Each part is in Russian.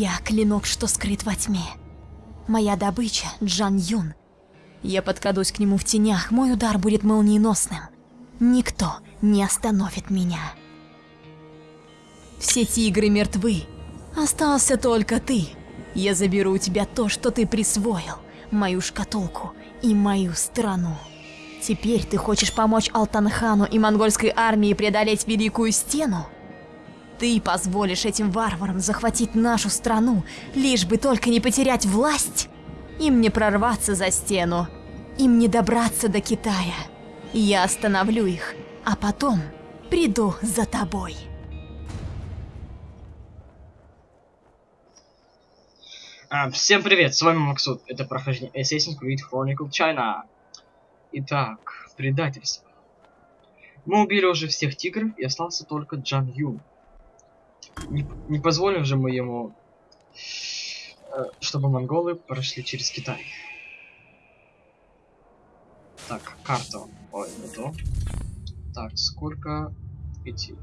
Я клинок, что скрыт во тьме. Моя добыча — Джан Юн. Я подкрадусь к нему в тенях, мой удар будет молниеносным. Никто не остановит меня. Все тигры мертвы. Остался только ты. Я заберу у тебя то, что ты присвоил. Мою шкатулку и мою страну. Теперь ты хочешь помочь Алтанхану и монгольской армии преодолеть Великую Стену? Ты позволишь этим варварам захватить нашу страну, лишь бы только не потерять власть? Им не прорваться за стену, им не добраться до Китая. Я остановлю их, а потом приду за тобой. А, всем привет, с вами Максут. Это прохождение Assassin's Creed Chronicle China. Итак, предательство. Мы убили уже всех тигров и остался только Джан Юн. Не, не позволим же мы ему, э, чтобы монголы прошли через Китай. Так, карта. Ой, не то. Так, сколько идти?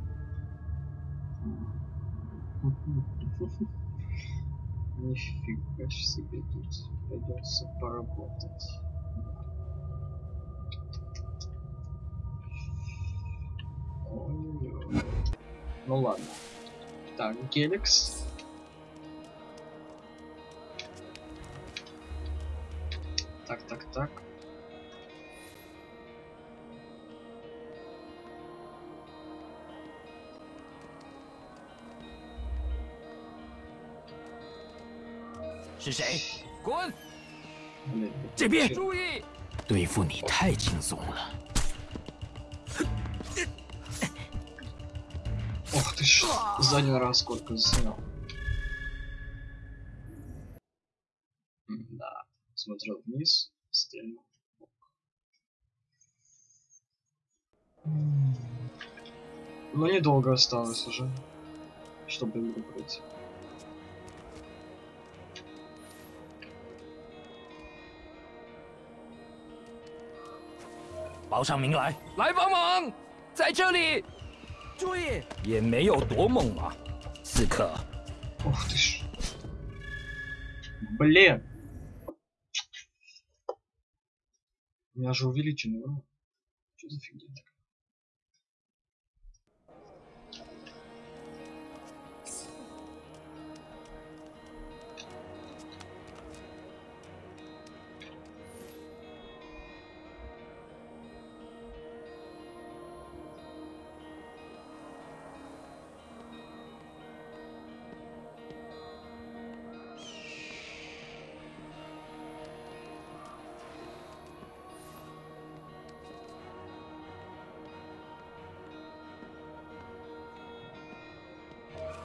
Нифига себе тут придется поработать. Ну ладно. Так, Геликс. Так, так, так.是谁？滚！ Блин, 这边 чё? 注意！对付你太轻松了。 Ох ты ж, за один раз сколько снял. М, Да, смотрел вниз, стрельнул. М. Но недолго осталось уже, чтобы игру пройти. 报上名来，来帮忙，在这里。 注意，也没有多猛啊，刺客。 Ух ты ж. Блин. У меня же увеличенный урон. Что за фигня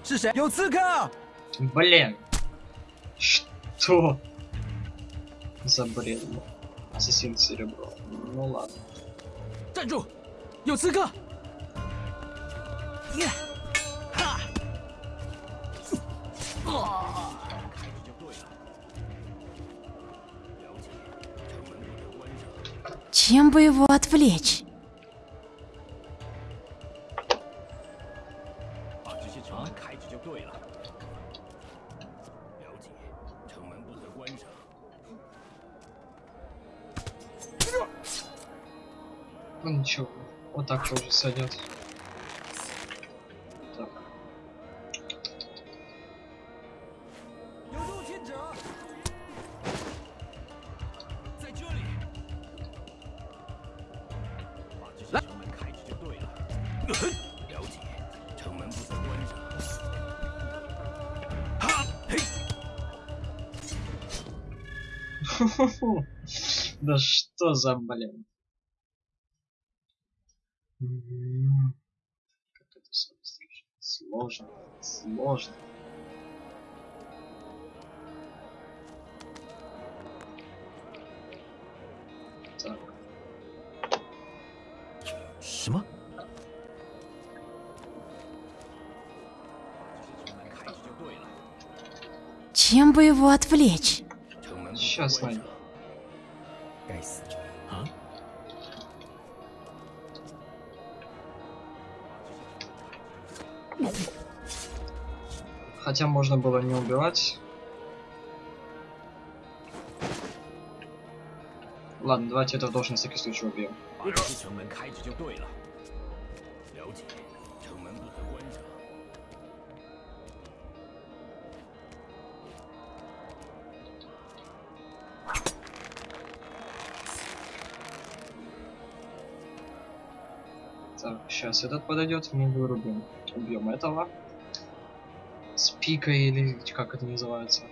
是谁？有刺客！ Блин. Что? За бред. был? Ассасин серебро. Ну ладно. 站住！有刺客！呀！哈！啊！ Чем бы его отвлечь? тоже садят. Так. Да что за блин? Как это все сложно, сложно. Так. Шма? Чем бы его отвлечь? Сейчас, Вань. А? хотя можно было не убивать. Ладно, давайте это должен на всякий случай убьем. Так, сейчас этот подойдет, мы вырубим. Убьем этого С пикой или как это называется.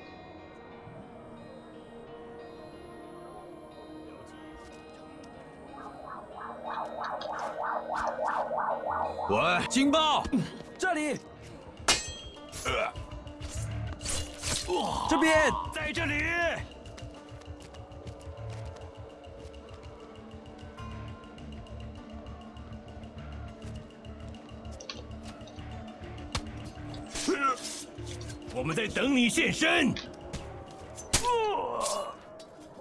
喂，警报！这里，这边，在这里。 我们在等你现身。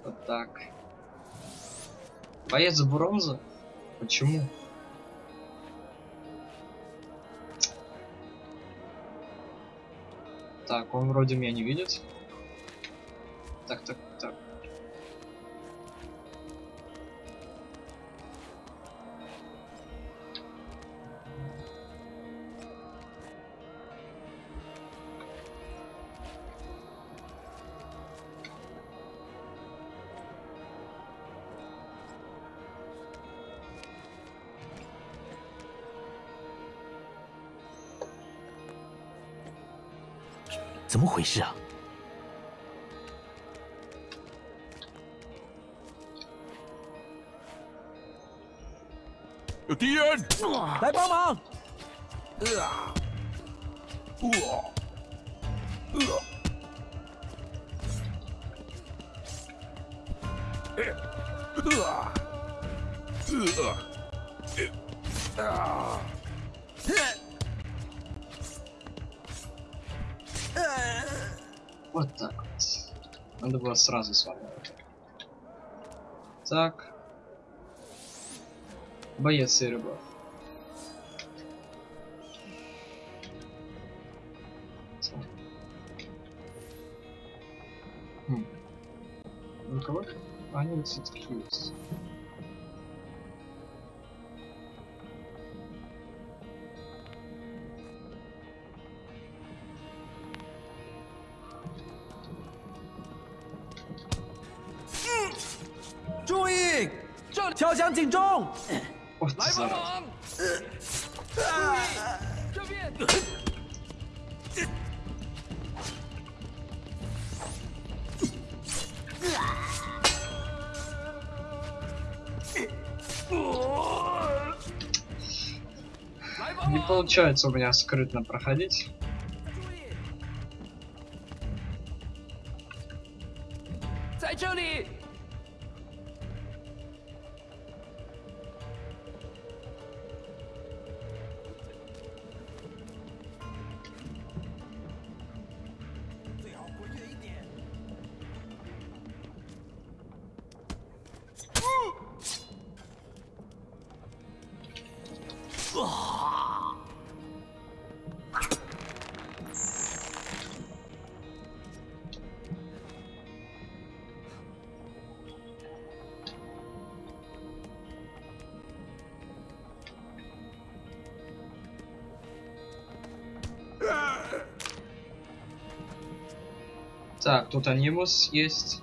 Вот так. Боец бронза? Почему? Так, он вроде меня не видит. Так, так, 怎么回事啊？有敌人！来帮忙！呃，哇！呃，呃！呃！啊！Вот так. Надо было сразу с вами. Так. Боец Серебров. Так. Хм. Ну кого? Они все-таки есть. “这里敲响警钟！ Вот 来帮 зараза. 忙！注意，这边！ 来帮 Не 忙！ получается у меня скрытно проходить. Так, тут анимус есть.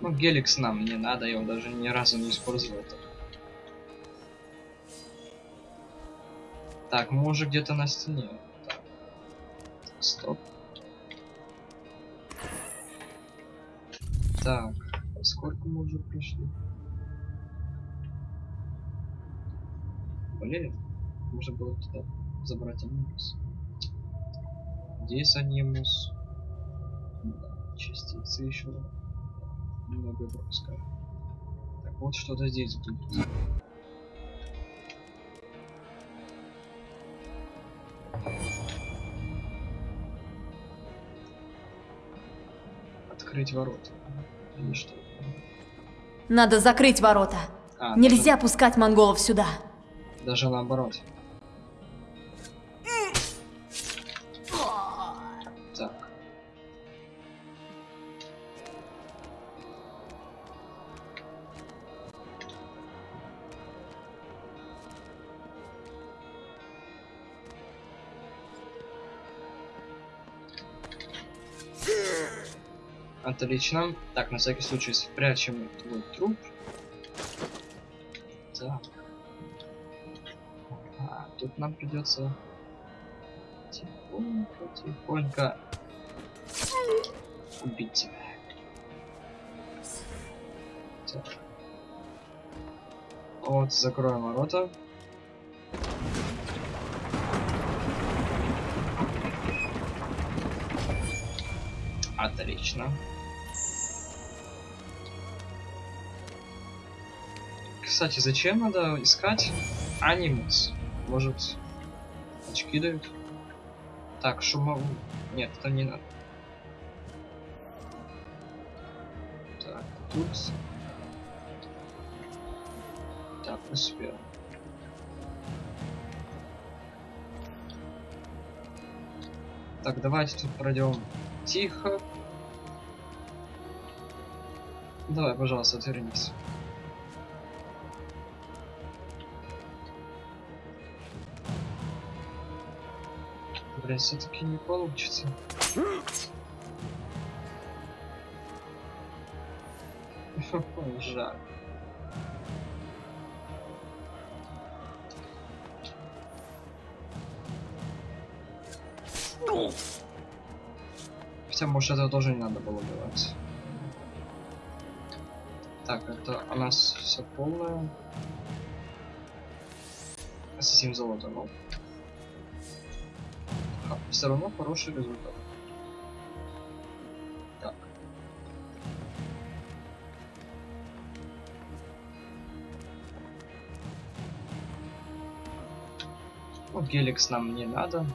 Ну, геликс нам не надо, я его даже ни разу не использовал. Так, мы уже где-то на стене. Пришли? Блин, можно было туда забрать анимус. Здесь анимус. Да, частицы еще немного пропускаю. Так, вот что-то здесь будет. закрыть ворота. Или что? Надо закрыть ворота. А, Нельзя пускать монголов сюда. Даже, даже наоборот. Отлично. Так, на всякий случай спрячем твой труп. Так. А, тут нам придется тихонько, тихонько убить тебя. Так. Вот, закроем ворота. Отлично. Кстати, зачем надо искать анимус? Может, очки дают? Так, шумову... Нет, это не надо. Так, тут... Так, успел. Так, давайте тут пройдем тихо. Давай, пожалуйста, отвернись. Блин, все-таки не получится. Жаль. Хотя, может, этого тоже не надо было делать. Так, это у нас все полное. С золото, ну. Все равно хороший результат. Так. Ну, геликс нам не надо.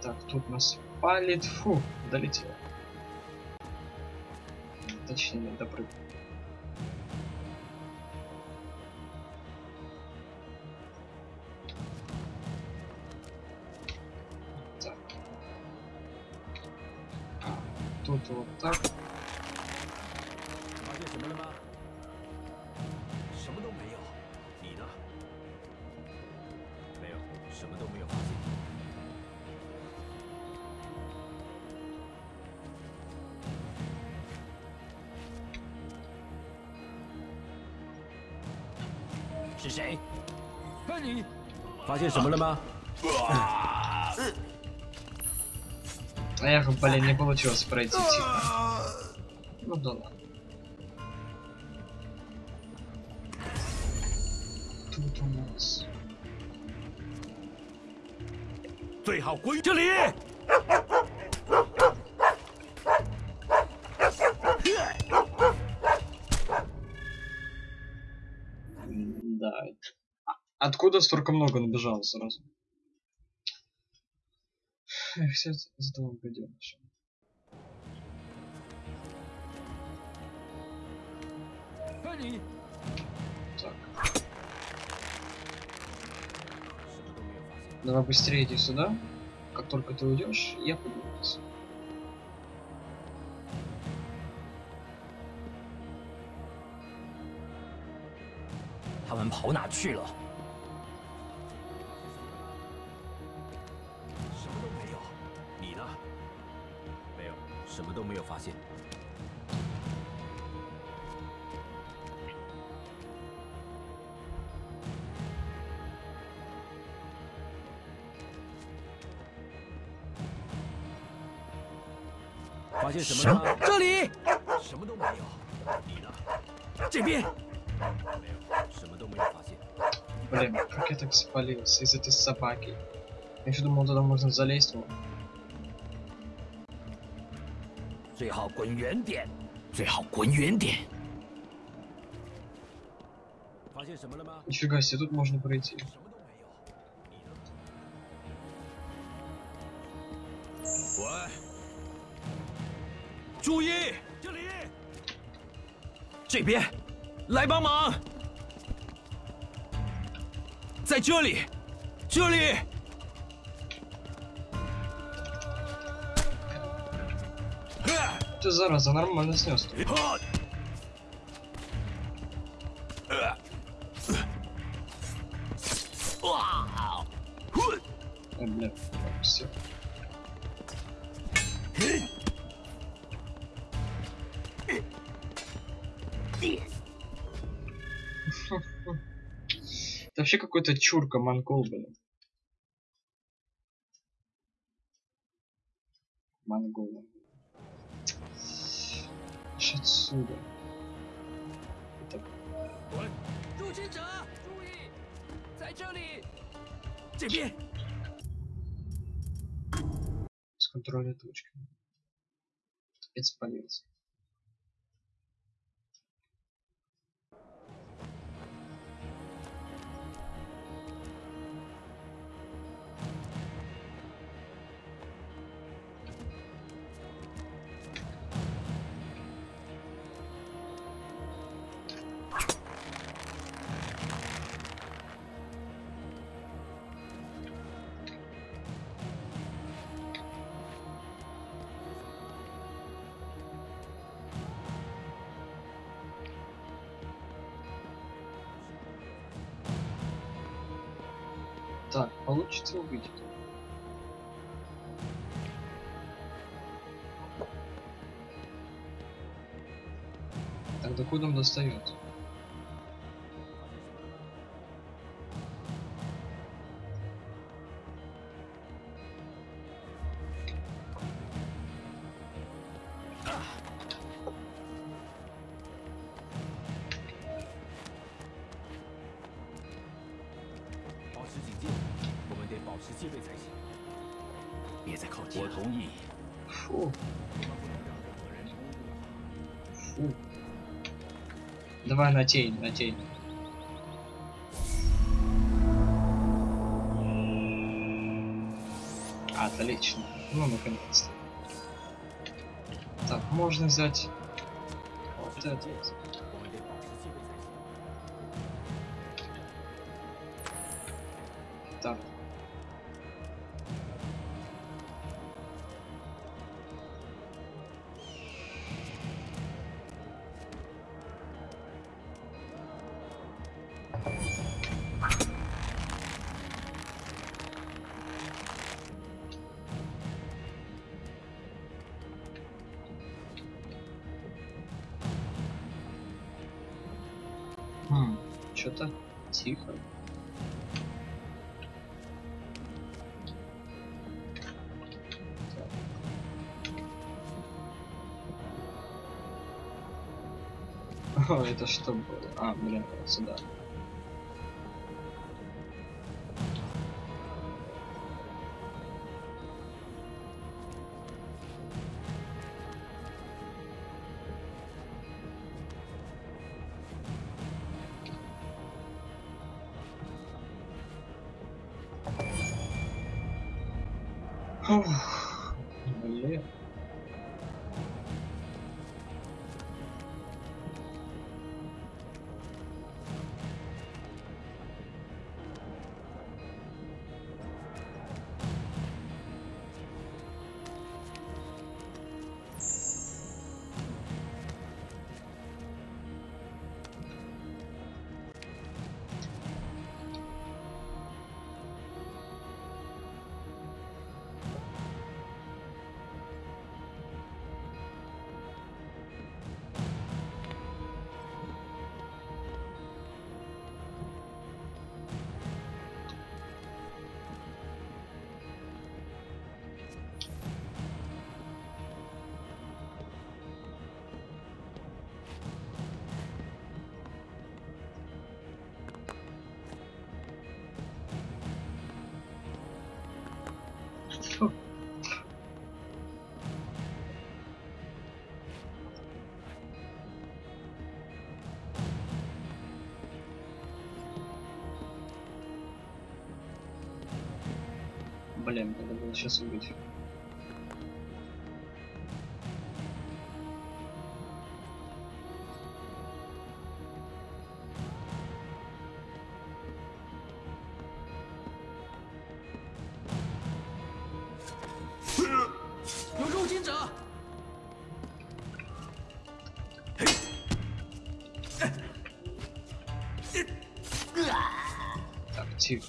Так, тут нас палит. Фу, долетел. Точнее, допрыгнул. Так. А, тут вот так. 发现什么了吗？ Эх, блин, не получилось пройти тихо. Ну да ладно. Тут у нас... 最好归这里。 М, Да. А- Откуда столько много набежало сразу? Эх, все из этого гаденыша. Так. Давай быстрее иди сюда. Как только ты уйдешь, я пойду вниз. Они 什么都没有发现。 发现什么了吗？这里，什么都没有。你呢？这边，没有，什么都没有发现。 Блин, как я так спалился из этой собаки. Я еще думал, туда можно залезть. вон. 最好滚远点，最好滚远点。发现什么了吗？ Нифига себе, тут можно пройти. 喂，注意，这里，这边，来帮忙，在这里，这里， Ты зараза, нормально снес. тут. 哈 бля, все. Это вообще какой-то чурка монгол, блин. Монгол прочь отсюда. Это... С контроля точки. Опять спалился. Так, получится увидеть. Так, докуда он достает? “ на тень, на тень. Отлично. Ну, наконец-то. Так, можно взять вот это. О, это что было? А, блин, вот сюда. Ух, проблем, надо было сейчас убить. Так, тихо.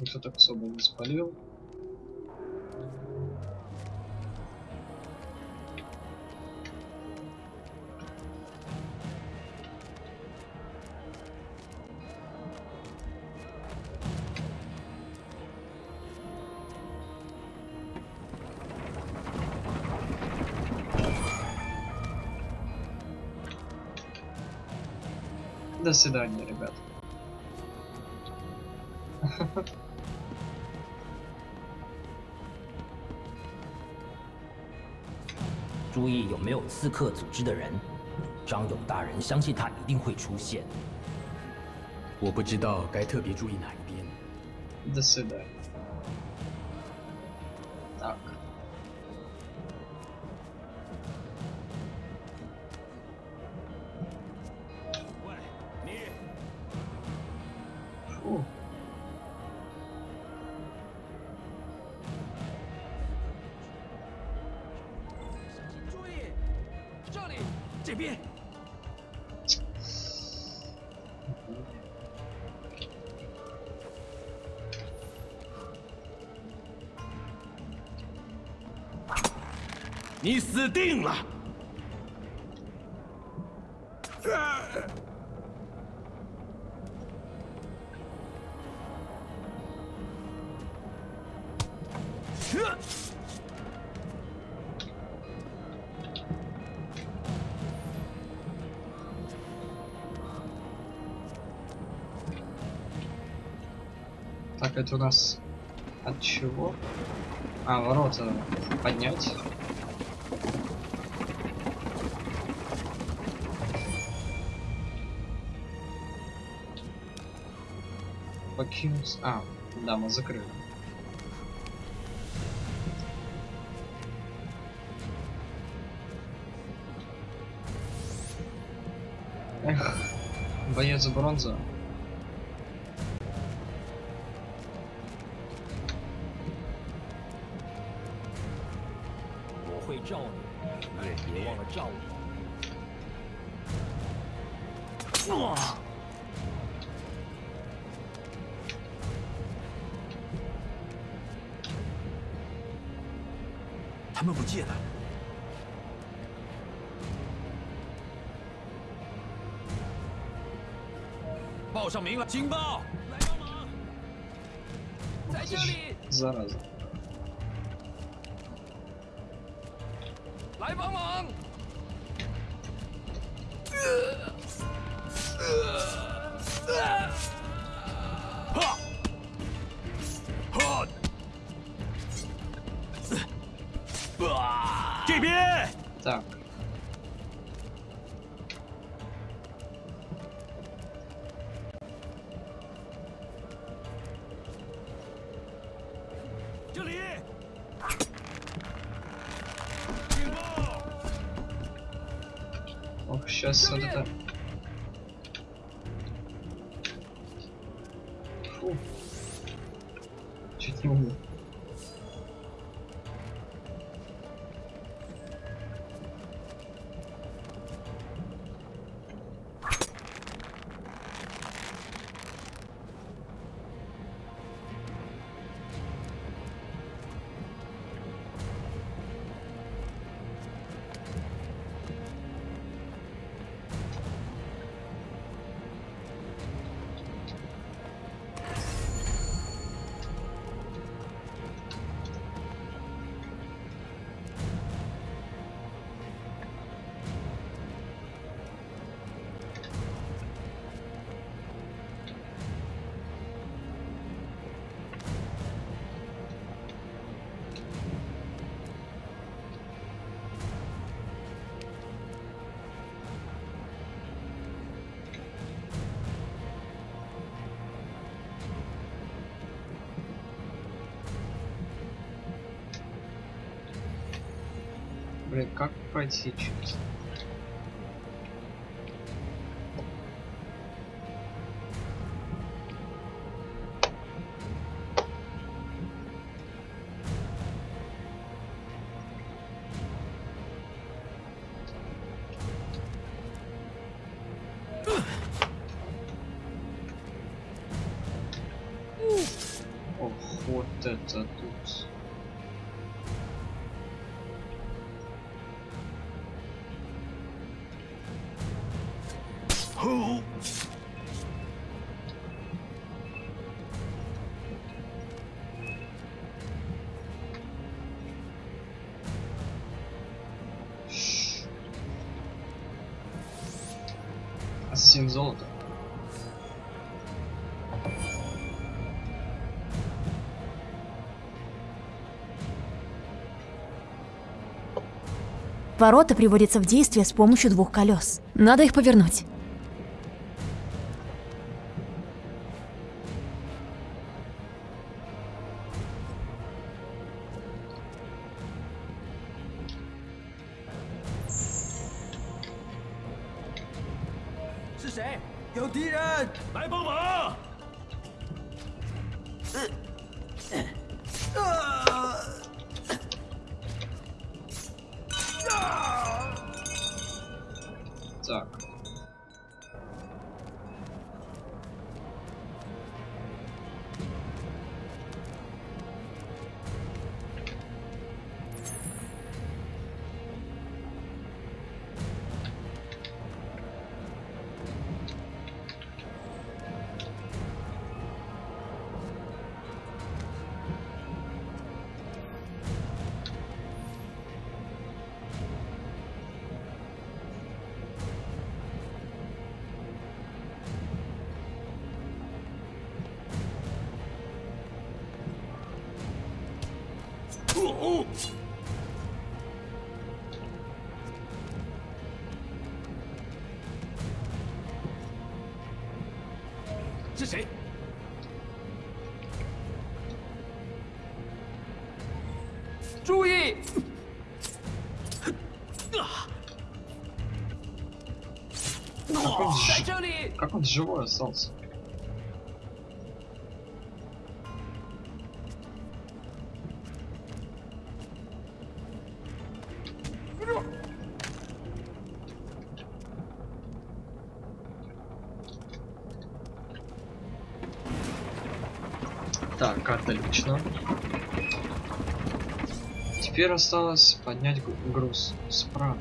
Никто так особо не спалил. До свидания, ребят. 注意有没有刺客组织的人。张勇大人相信他一定会出现。我不知道该特别注意哪一边。 До свидания. 这边。你死定了！Это у нас от чего? А, ворота поднять. Покинуть. А, да, мы закрыли. Эх, боец бронза. 上名了，警报！来帮忙！在这里， Зараза. 来帮忙！哈！哈！这边！ Так. Ох, сейчас вот это... Блин, как пройти через... Ох, вот это тут. Ассасин золото. Ворота приводятся в действие с помощью двух колес. Надо их повернуть. 是谁？有敌人，来帮忙！呃呃是谁？”注意！Как он,在 ж- 这里！ как он живой остался? Отлично. Теперь осталось поднять гру- груз справа.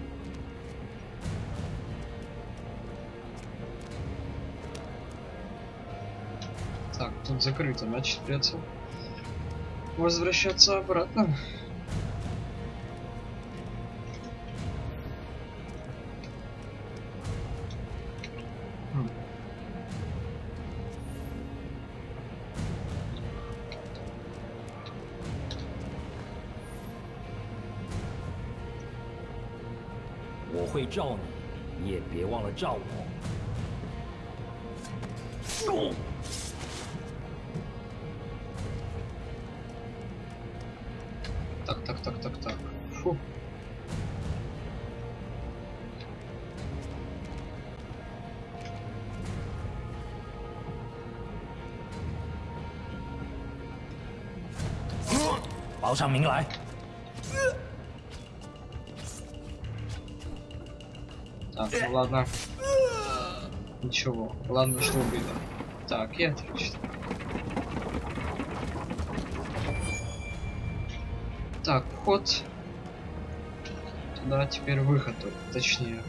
Так, тут закрыто, значит придется возвращаться обратно. 会罩你，你也别忘了罩我。 Так, так, так, так, так. Фу. ”报上名来。 Ну ладно. Ничего. Ладно, что убито. Так, и отлично. Так, вход. Туда теперь выход, точнее.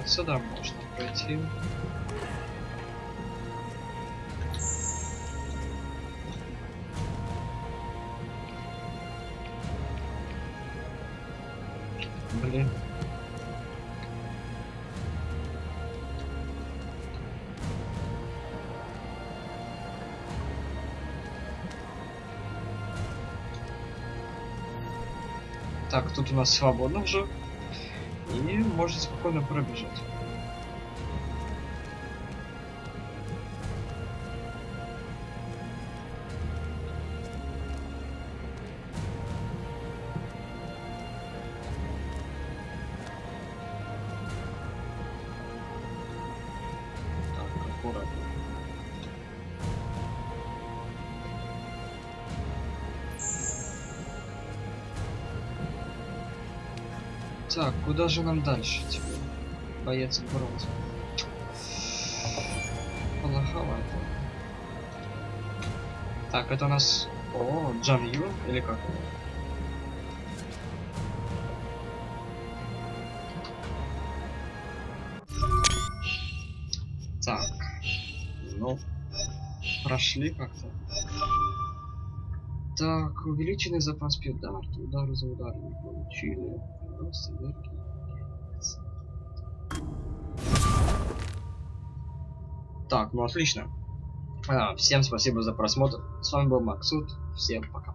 Вот сюда можно пройти. Блин. Так, тут у нас свободно уже. Можно спокойно пробежать. Так, аккуратно. Так, куда же нам дальше теперь? Боец бронзы. Плоховато. Так, это у нас... О, Джан Юн или как? Так. Ну, прошли как-то. Так, увеличенный запас педард, удары за ударами получили. Рост энергии. Так, ну отлично. А, всем спасибо за просмотр. С вами был Максут. Всем пока.